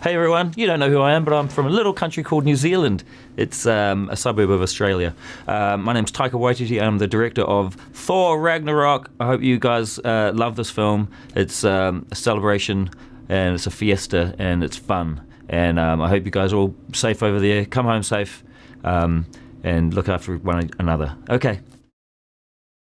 Hey everyone, you don't know who I am, but I'm from a little country called New Zealand. It's um, a suburb of Australia. Uh, my name's Taika Waititi. I'm the director of Thor Ragnarok. I hope you guys uh, love this film. It's um, a celebration and it's a fiesta and it's fun. And um, I hope you guys are all safe over there. Come home safe um, and look after one another. Okay,